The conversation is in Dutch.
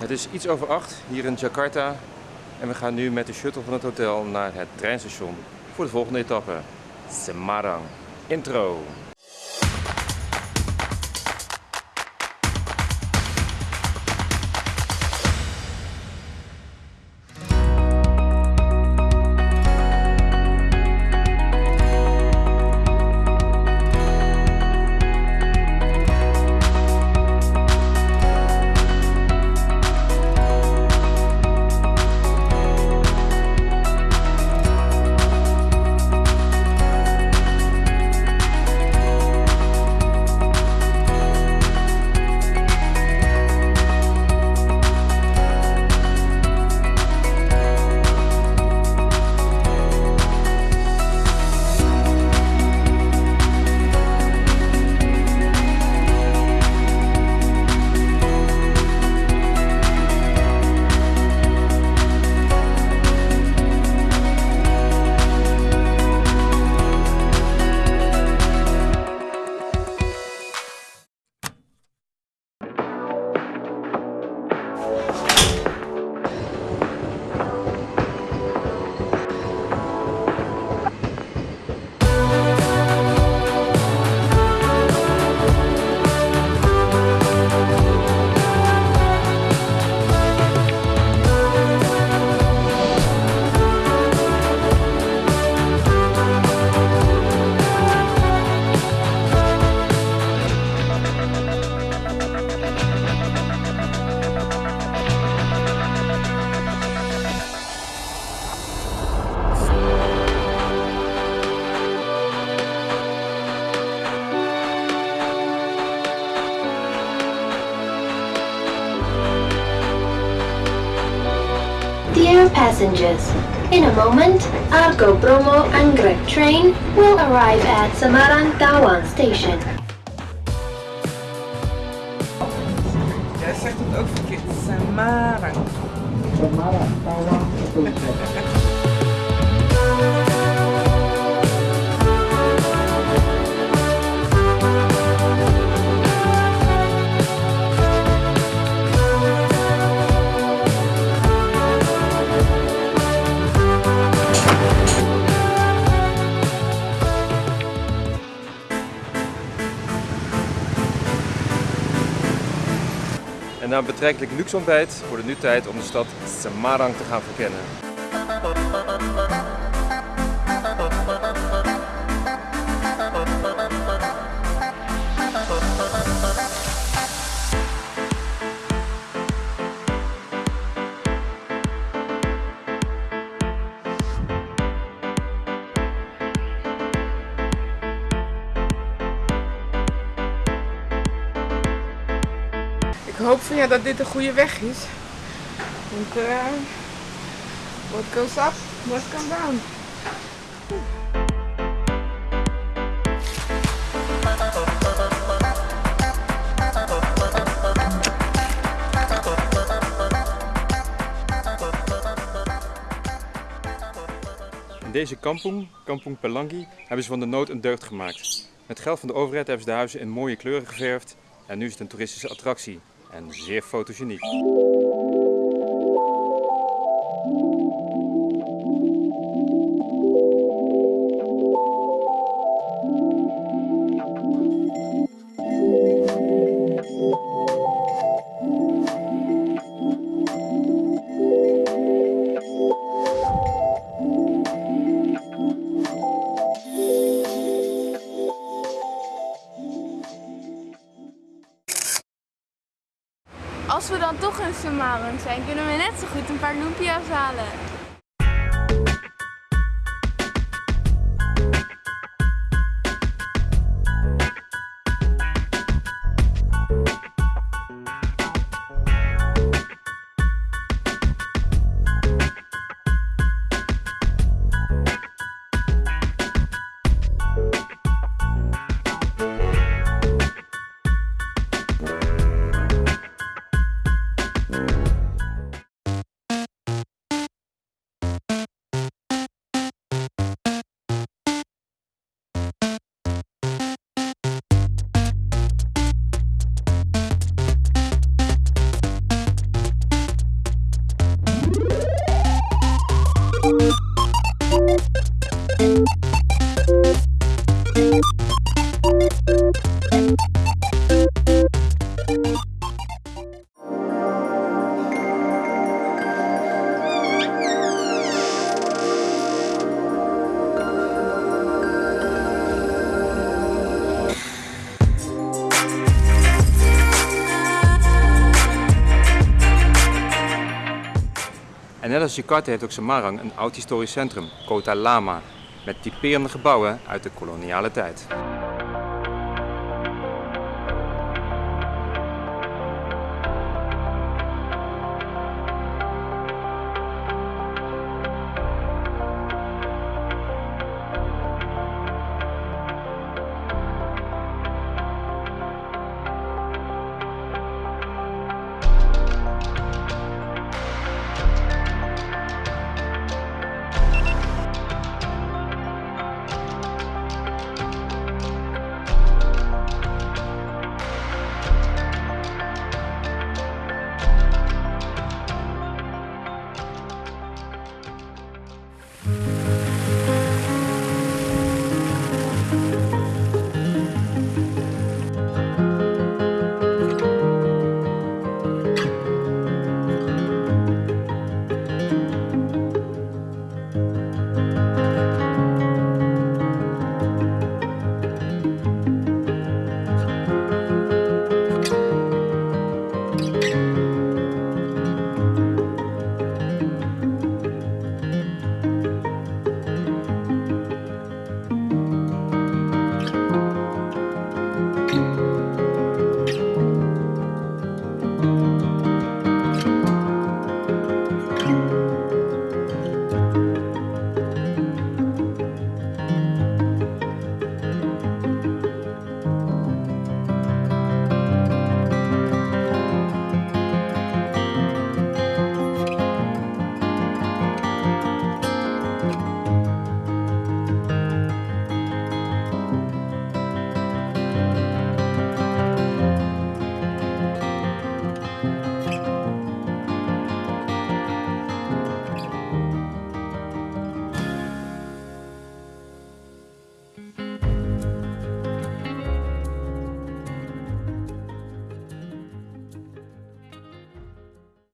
Het is iets over acht hier in Jakarta en we gaan nu met de shuttle van het hotel naar het treinstation voor de volgende etappe. Semarang. Intro. Dear passengers, in a moment, Argo Bromo Anggrek train will arrive at Semarang Tawang station. Jij zegt het ook verkeerd. Samarang. En na een betrekkelijk luxe ontbijt wordt het nu tijd om de stad Semarang te gaan verkennen. Hoop van ja dat dit een goede weg is. Want eh what goes up, must come down. In deze kampong, Kampong Pelangi, hebben ze van de nood een deugd gemaakt. Met geld van de overheid hebben ze de huizen in mooie kleuren geverfd en nu is het een toeristische attractie en zeer fotogeniek. Als we dan toch in Semarang zijn, kunnen we net zo goed een paar lumpia's halen. Net als Jakarta heeft ook Semarang een oud historisch centrum, Kota Lama, met typerende gebouwen uit de koloniale tijd.